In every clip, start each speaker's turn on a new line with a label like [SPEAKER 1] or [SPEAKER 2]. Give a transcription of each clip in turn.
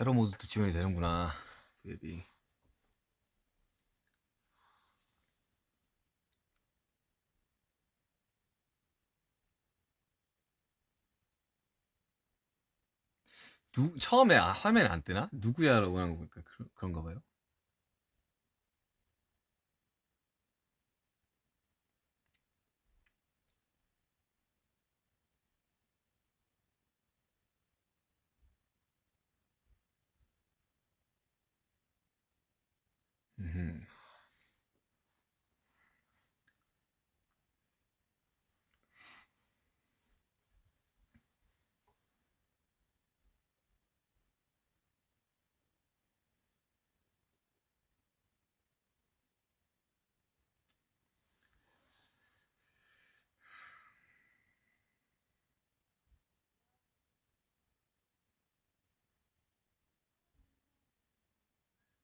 [SPEAKER 1] 세로 모드도 지원이 되는구나. 웹이. 누 처음에 아, 화면에 안 뜨나? 누구야라고 하는 거 보니까 그런, 그런가 봐요.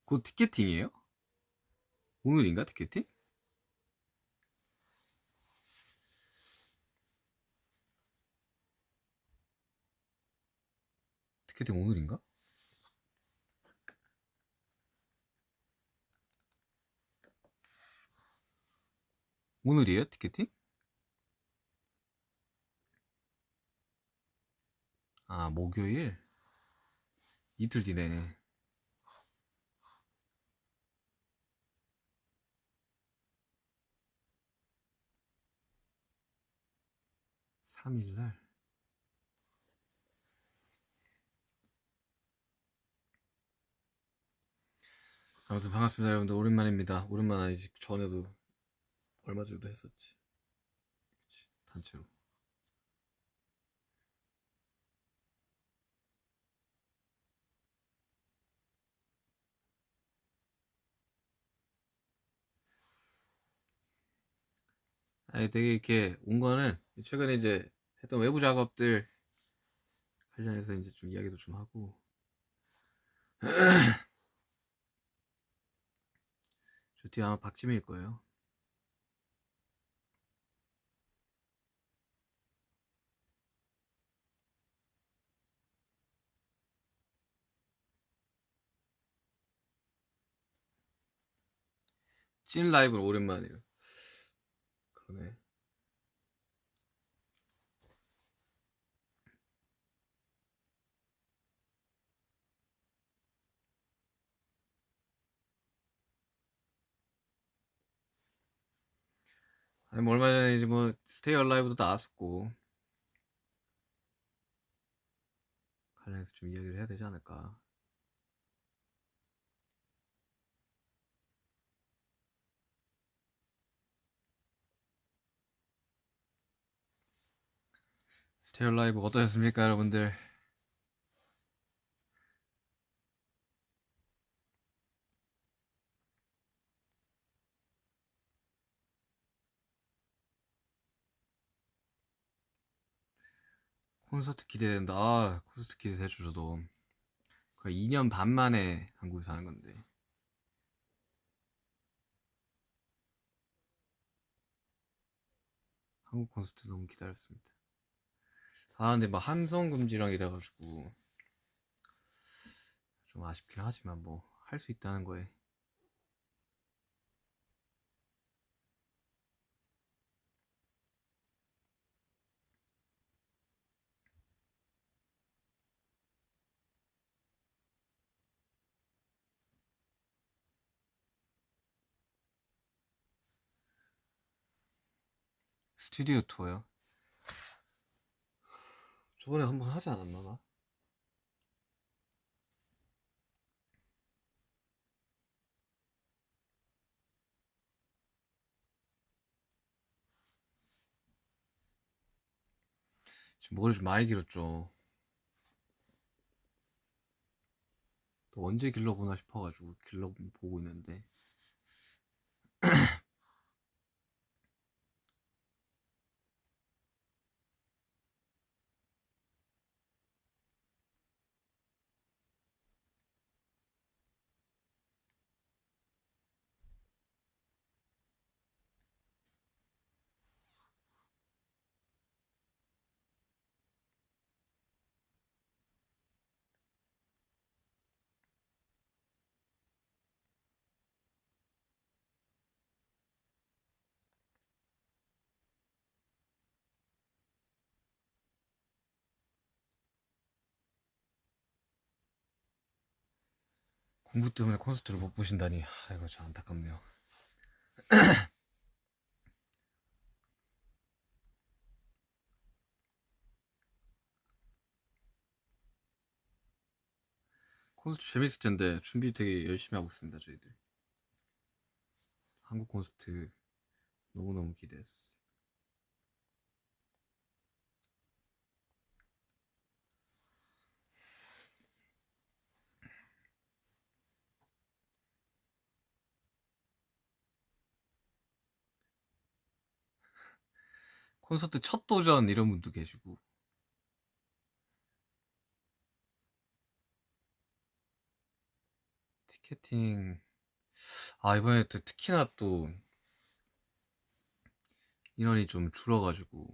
[SPEAKER 1] 곧 티켓팅이에요? 오늘인가 티켓팅? 티켓팅 오늘인가? 오늘이에요 티켓팅? 아 목요일? 이틀 뒤네 3일날. 아무튼 반갑습니다 여러분들. 오랜만입니다. 오랜만 아니지. 전에도 얼마 전에도 했었지? 그치, 단체로. 아니 되게 이렇게 온 거는 최근에 이제 했던 외부 작업들 관련해서 이제 좀 이야기도 좀 하고. 저 뒤에 아마 박지민일 거예요. 찐 라이브는 오랜만이에요 그러네 아니 뭐 얼마 전에 이제 뭐 스테이 얼라이브도 나왔었고. 관련해서 좀 이야기를 해야 되지 않을까. 스테이 얼라이브 어떠셨습니까 여러분들 콘서트 기대된다. 아, 콘서트 기대되죠, 저도. 거의 2년 반 만에 한국에서 하는 건데. 한국 콘서트 너무 기다렸습니다. 아, 근데 막 함성 금지랑 이래가지고 좀 아쉽긴 하지만 뭐 할 수 있다는 거에 스튜디오 투어요. 저번에 한번 하지 않았나 나? 지금 머리 좀 많이 길었죠. 또 언제 길러보나 싶어가지고 길러보고 있는데 공부 때문에 콘서트를 못 보신다니 아, 이거 참 안타깝네요. 콘서트 재밌을 텐데 준비 되게 열심히 하고 있습니다 저희들. 한국 콘서트 너무너무 기대했어요. 콘서트 첫 도전 이런 분도 계시고. 티켓팅. 아 이번에 또 특히나 또 인원이 좀 줄어가지고.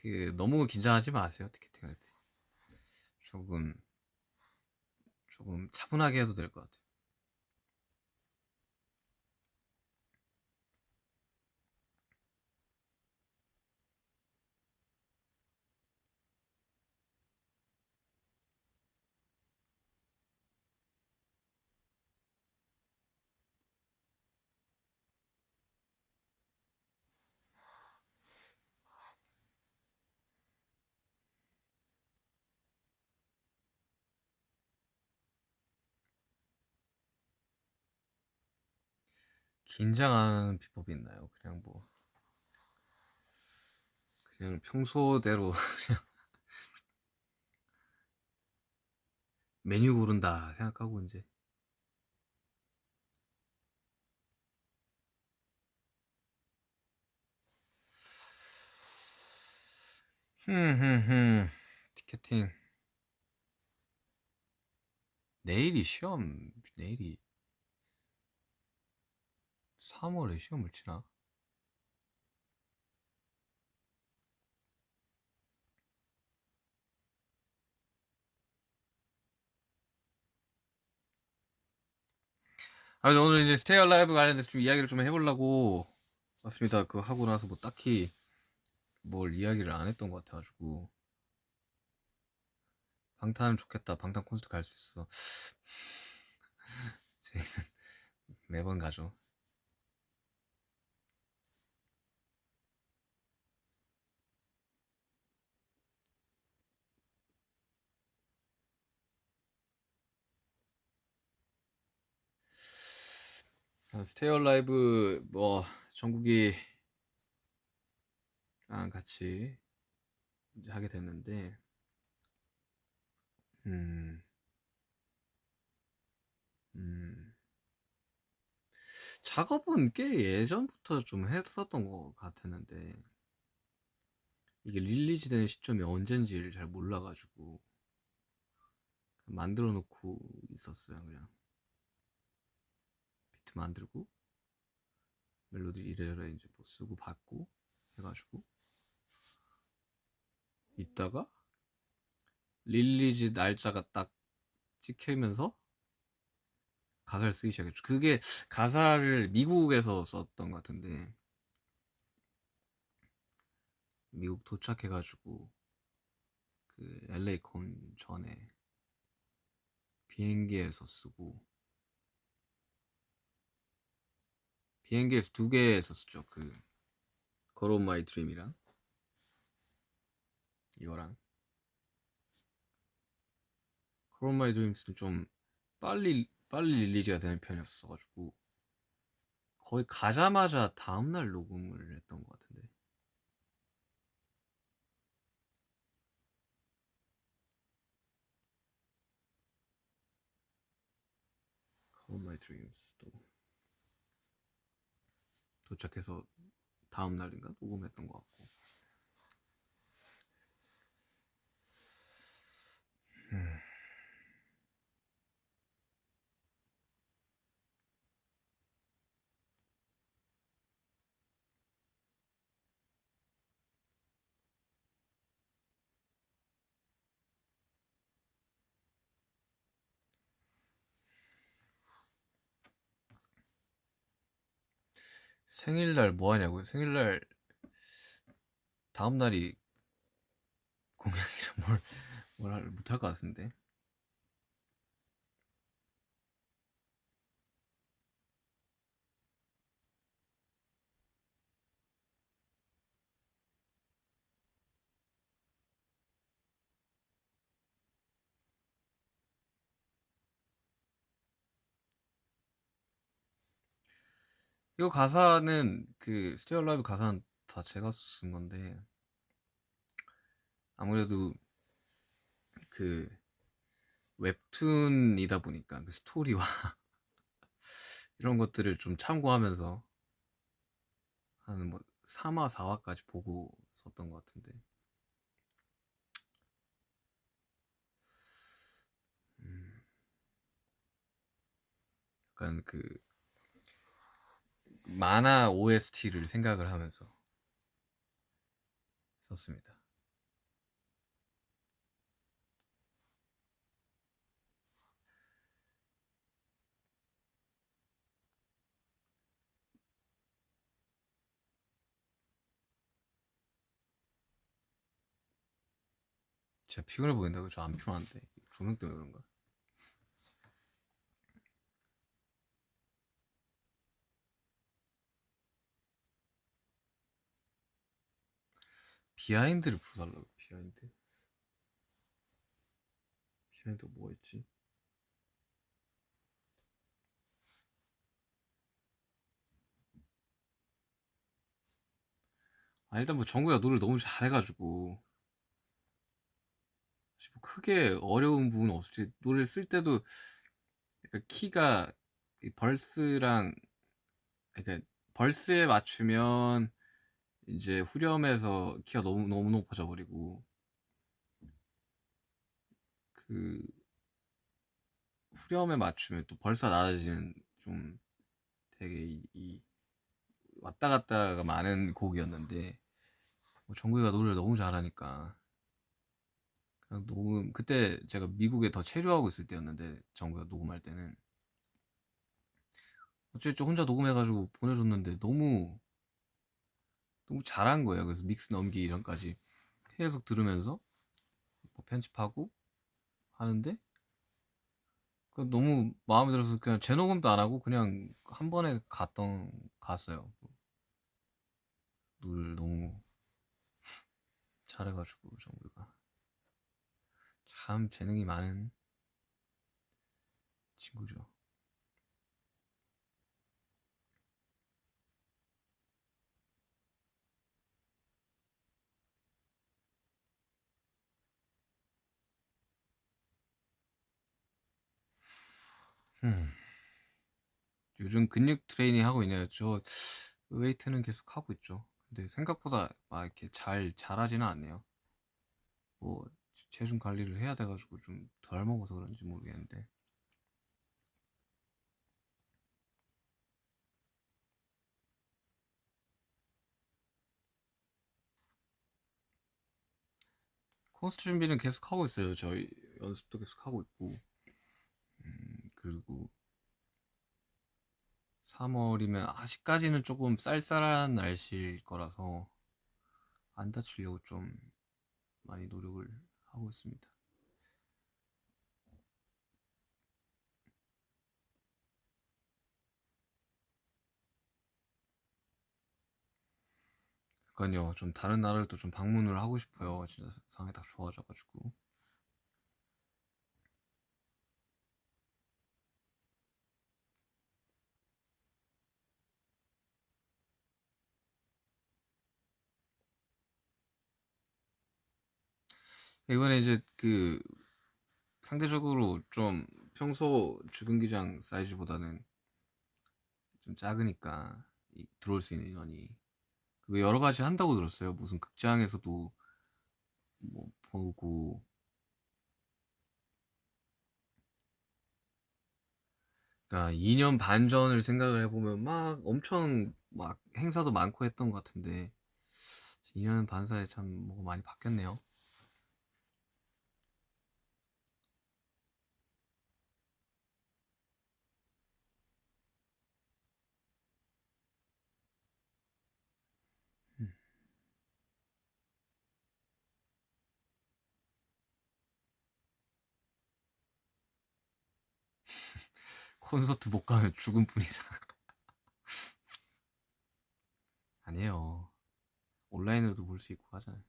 [SPEAKER 1] 그 너무 긴장하지 마세요 티켓팅 할 때. 조금 조금 차분하게 해도 될 것 같아요. 긴장하는 비법이 있나요? 그냥 뭐 그냥 평소대로 그냥 메뉴 고른다 생각하고 이제. 흠흠흠. 티켓팅. 내일이 시험 내일이 3월에 시험을 치나? 아 오늘 이제 스테이 얼라이브 관련해서 좀 이야기를 좀 해보려고 왔습니다. 그거 하고 나서 뭐 딱히 뭘 이야기를 안 했던 것 같아가지고 방탄 좋겠다. 방탄 콘서트 갈 수 있어. 저희는 매번 가죠. 스테이 얼라이브 뭐 정국이랑 같이 이제 하게 됐는데 음, 음, 작업은 꽤 예전부터 좀 했었던 것 같았는데 이게 release 되는 시점이 언젠지를 잘 몰라가지고 만들어 놓고 있었어요 그냥 비트 만들고 멜로디 이래저래 이제 뭐 쓰고 받고 해가지고 있다가 release 날짜가 딱 찍히면서 가사를 쓰기 시작했죠. 그게 가사를 미국에서 썼던 것 같은데 미국 도착해가지고 그 LA 콘 전에 비행기에서 쓰고 비행기에서 두개 썼었죠. 그. Girl of My Dream이랑. 이거랑. Girl of My Dreams는 좀 빨리 빨리 release가 되는 편이었어가지고. 거의 가자마자 다음날 녹음을 했던 것 같은데. 걸온 마이 드림스 도 도착해서 다음 날인가 녹음했던 것 같고 음. 생일날 뭐 하냐고요? 생일날 다음 날이 공약이라 뭘, 뭘 못할 것 같은데. 이거 가사는 그 스테어 라이브 가사는 다 제가 쓴 건데 아무래도 그 웹툰이다 보니까 그 스토리와 이런 것들을 좀 참고하면서 한 뭐 3화 4화까지 보고 썼던 것 같은데. 음. 약간 그 만화 OST를 생각을 하면서 썼습니다. 진짜 피곤해 보인다고 저 안 피곤한데 조명 때문에 그런가? behind를 불러달라고 behind? behind 뭐였지? 아 일단 뭐 정국이가 노래를 너무 잘해가지고. 뭐 크게 어려운 부분은 없지 노래를 쓸 때도 약간 키가 벌스랑 그러니까 벌스에 맞추면 이제 후렴에서 키가 너무 너무 높아져 버리고 그 후렴에 맞추면 또 벌써 낮아지는 좀 되게 이, 이 왔다 갔다가 많은 곡이었는데 뭐 정국이가 노래를 너무 잘하니까 그냥 녹음 그때 제가 미국에 더 체류하고 있을 때였는데 정국이가 녹음할 때는 어쨌든 혼자 녹음해가지고 보내줬는데 너무 너무 잘한 거예요. 그래서 믹스 넘기 이런까지 계속 들으면서 뭐 편집하고 하는데 너무 마음에 들어서 그냥 재녹음도 안 하고 그냥 한 번에 갔던 갔어요. 노래를 너무 잘해가지고 정국이가 참 재능이 많은 친구죠. 음. 요즘 근육 트레이닝 하고 있네요. 저 웨이트는 계속 하고 있죠. 근데 생각보다 막 이렇게 잘 잘하지는 않네요. 뭐 체중 관리를 해야 돼가지고 좀 덜 먹어서 그런지 모르겠는데. 콘서트 준비는 계속 하고 있어요. 저희 연습도 계속 하고 있고. 음, 그리고 3월이면 아직까지는 조금 쌀쌀한 날씨일 거라서 안 다치려고 좀 많이 노력을 하고 있습니다. 그러니까요. 좀 다른 나라를 또 좀 방문을 하고 싶어요. 진짜 상황이 딱 좋아져가지고. 이번에 이제 그 상대적으로 좀 평소 주근기장 사이즈보다는 좀 작으니까 들어올 수 있는 인원이 그 여러 가지 한다고 들었어요. 무슨 극장에서도 뭐 보고 그러니까 2년 반 전을 생각을 해보면 막 엄청 막 행사도 많고 했던 것 같은데 2년 반 사이에 참 뭐가 많이 바뀌었네요. 콘서트 못 가면 죽은 뿐이다. 아니에요. 온라인으로도 볼 수 있고 하잖아요.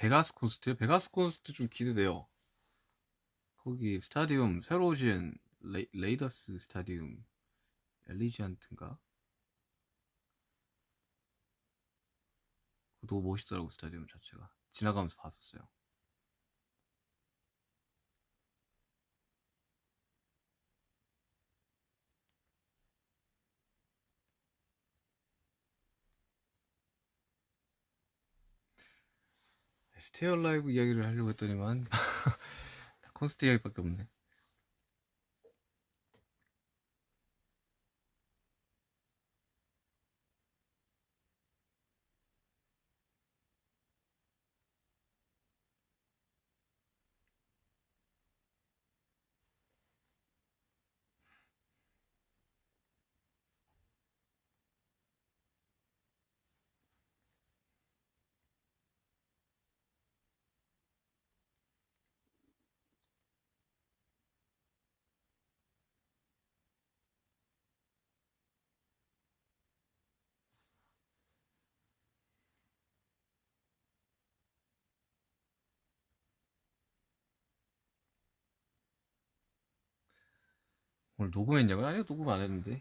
[SPEAKER 1] 베가스 콘서트요? 베가스 콘서트 좀 기대돼요. 거기 스타디움 새로 오신 레, Raiders 스타디움 Allegiant인가? 너무 멋있더라고 스타디움 자체가 지나가면서 봤었어요. 스테어 라이브 이야기를 하려고 했더니만 콘서트 이야기밖에 없네. 오늘 녹음했냐고요? 아니요 녹음 안 했는데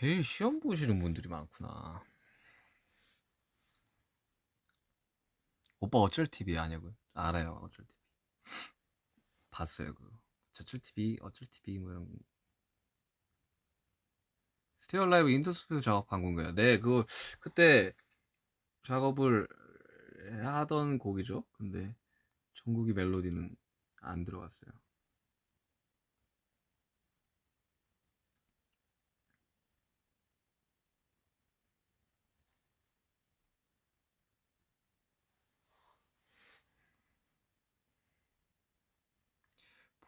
[SPEAKER 1] 내일 시험 보시는 분들이 많구나. 오빠 어쩔 TV 아냐고요? 알아요 어쩔 TV 봤어요 그거. 저쩔 TV 어쩔 TV 뭐 이런 Stay Alive In the SOOP 때 작업한 건가요? 네 그거 그때 작업을 하던 곡이죠. 근데 정국이 멜로디는 안 들어갔어요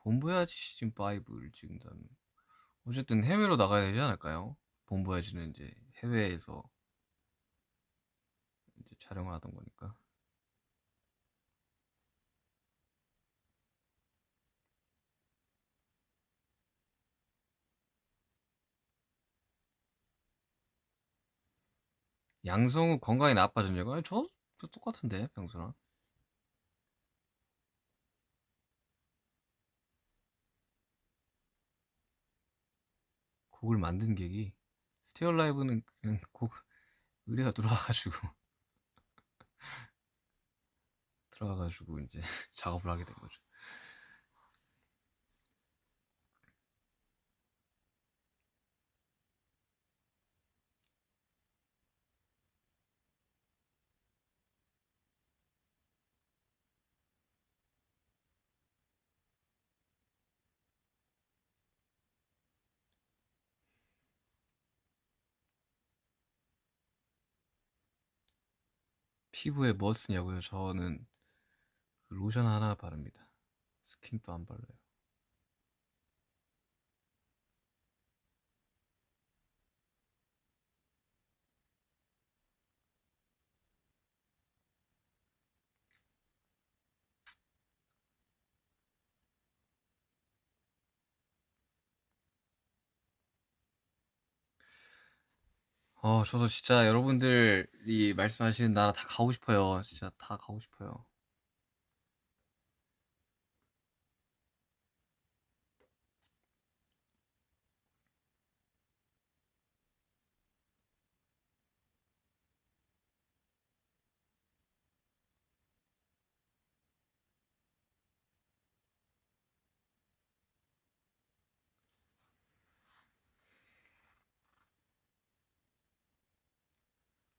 [SPEAKER 1] 본보야지 시즌 5를 찍는다면 어쨌든 해외로 나가야 되지 않을까요? 본보야지는 이제 해외에서 이제 촬영을 하던 거니까 양성우 건강이 나빠졌냐고? 아니 저, 저 똑같은데 평소랑 곡을 만든 계기 스테어 라이브는 그냥 곡 의뢰가 들어와가지고 들어와가지고 이제 작업을 하게 된 거죠. 피부에 뭐 쓰냐고요? 저는 그 로션 하나 바릅니다. 스킨도 안 발라요. 어, 저도 진짜 여러분들이 말씀하시는 나라 다 가고 싶어요. 진짜 다 가고 싶어요.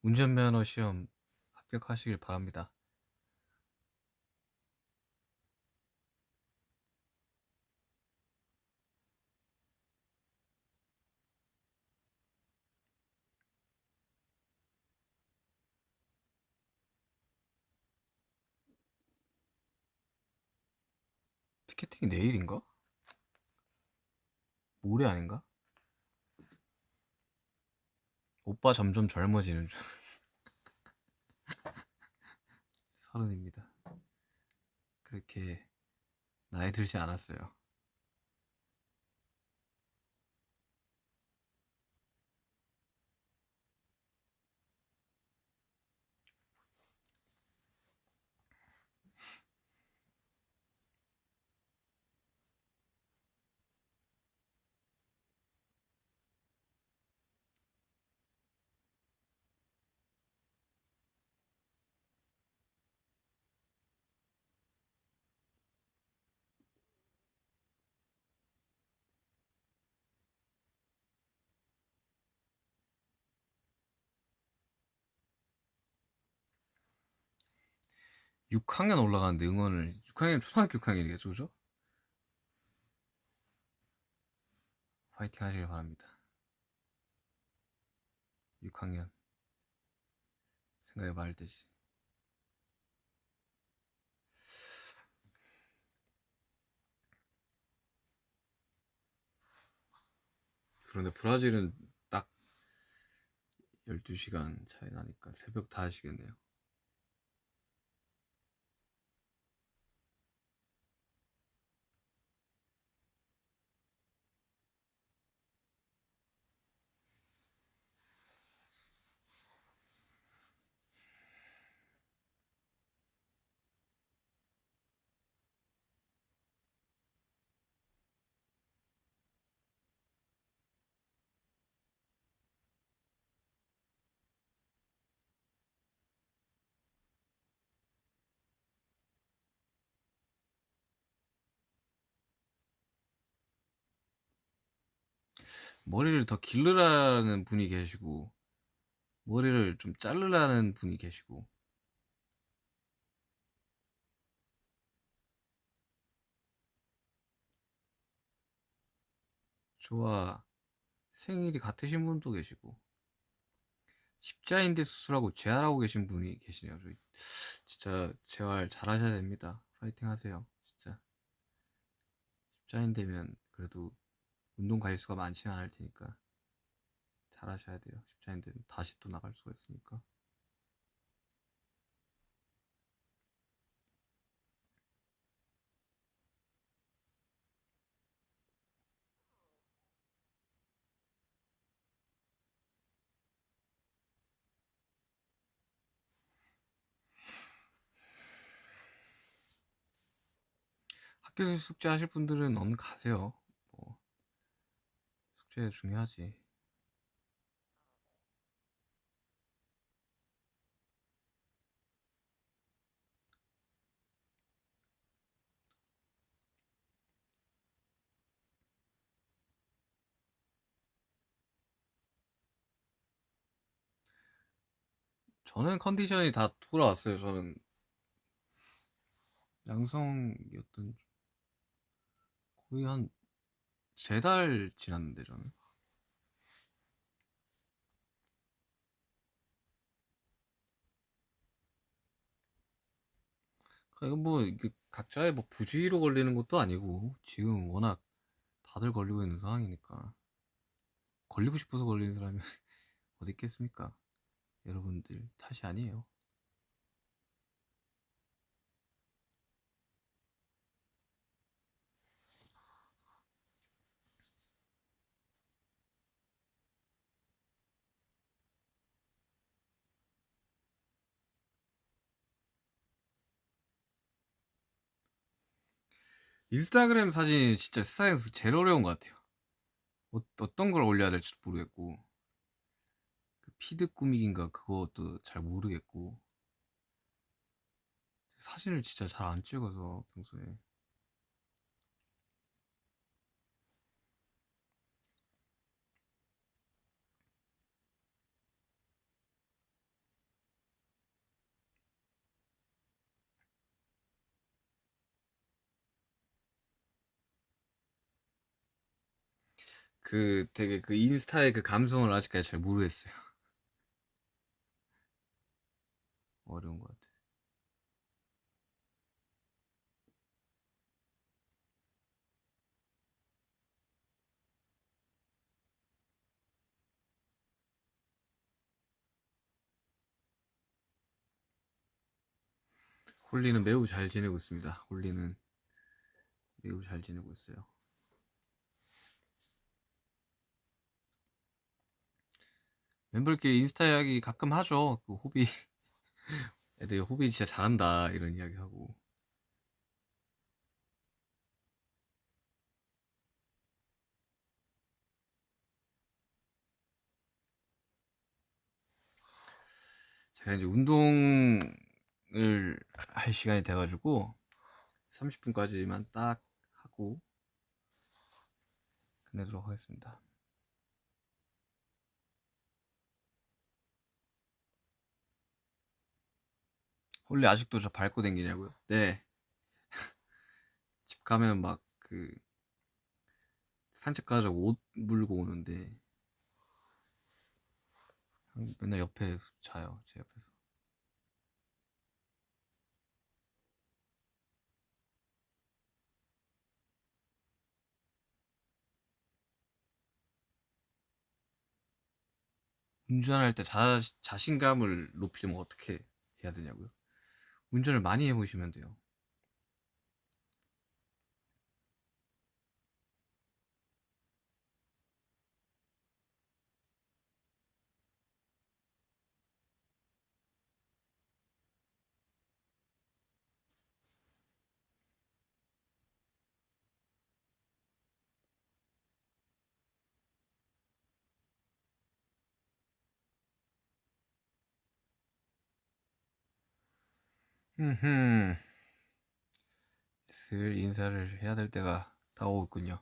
[SPEAKER 1] 운전면허 시험 합격하시길 바랍니다. 티켓팅이 내일인가? 모레 아닌가? 오빠 점점 젊어지는 중. 서른입니다. 그렇게 나이 들지 않았어요. 육 학년 올라가는데 응원을 6학년 초등학교 6학년이겠죠, 그죠? 화이팅 하시길 바랍니다. 6학년 생각해 봐야 되지. 그런데 브라질은 딱 12시간 차이 나니까 새벽 다 하시겠네요. 머리를 더 기르라는 분이 계시고 머리를 좀 자르라는 분이 계시고 저와 생일이 같으신 분도 계시고 십자인대 수술하고 재활하고 계신 분이 계시네요. 진짜 재활 잘하셔야 됩니다. 파이팅 하세요. 진짜 십자인대면 그래도 운동 가일수가 많지는 않을 테니까 잘 하셔야 돼요. 십자인대는 다시 또 나갈 수가 있으니까. 학교에서 숙제 하실 분들은 얼른 가세요. 뭐 숙제 중요하지. 저는 컨디션이 다 돌아왔어요. 저는 양성이었던 거의 한 세 달 지났는데 저는 그러니까 뭐 각자의 뭐 부주의로 걸리는 것도 아니고 지금 워낙 다들 걸리고 있는 상황이니까 걸리고 싶어서 걸리는 사람이 어디 있겠습니까? 여러분들 탓이 아니에요. 인스타그램 사진이 진짜 세상에서 제일 어려운 것 같아요. 어, 어떤 걸 올려야 될지도 모르겠고 그 피드 꾸미기인가 그것도 잘 모르겠고 사진을 진짜 잘 안 찍어서 평소에 그 되게 그 인스타의 그 감성을 아직까지 잘 모르겠어요. 어려운 것 같아. 홀리는 매우 잘 지내고 있습니다. 홀리는 매우 잘 지내고 있어요. 멤버끼리 인스타 이야기 가끔 하죠. 그 호비 애들 호비 진짜 잘한다 이런 이야기 하고 제가 이제 운동을 할 시간이 돼가지고 30분까지만 딱 하고 끝내도록 하겠습니다. 홀리 아직도 저 밟고 댕기냐고요? 네. 집 가면 막 그 산책 가자고 옷 물고 오는데 맨날 옆에 자요. 제 옆에서. 운전할 때 자, 자신감을 높이려면 어떻게 해야 되냐고요? 운전을 많이 해보시면 돼요. 흠흠. 슬 인사를 해야 될 때가 다오고 있군요.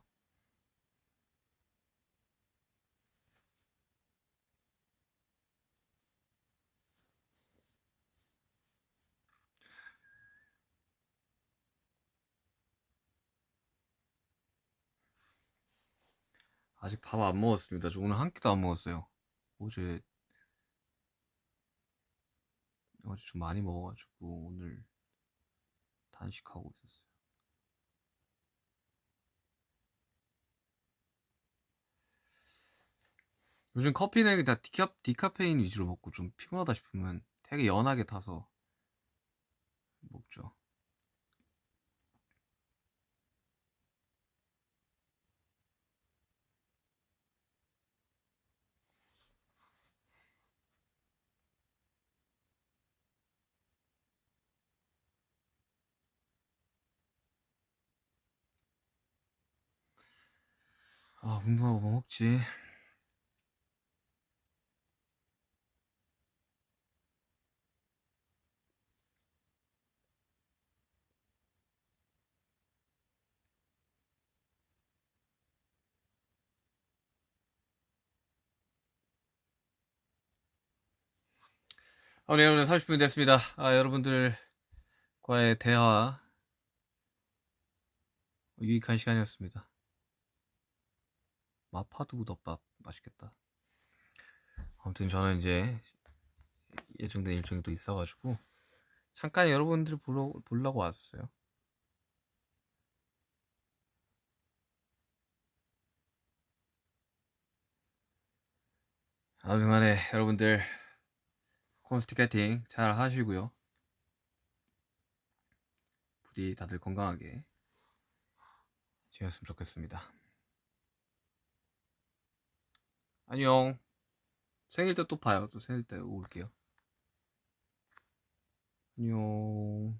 [SPEAKER 1] 아직 밥 안 먹었습니다. 저 오늘 한 끼도 안 먹었어요. 어제 어제 좀 많이 먹어가지고 오늘 단식하고 있었어요. 요즘 커피는 다 디카, 디카페인 위주로 먹고 좀 피곤하다 싶으면 되게 연하게 타서 먹죠. 아, 운동하고 뭐 먹지? 아, 네, 오늘 30분 됐습니다. 아, 여러분들과의 대화 유익한 시간이었습니다. 마파두부 덮밥 맛있겠다. 아무튼 저는 이제 예정된 일정이 또 있어가지고 잠깐 여러분들 보러, 보려고 왔었어요. 아무튼 간에 여러분들 콘스티캐팅 잘 하시고요. 부디 다들 건강하게 지냈으면 좋겠습니다. 안녕. 생일 때 또 봐요. 또 생일 때 올게요. 안녕.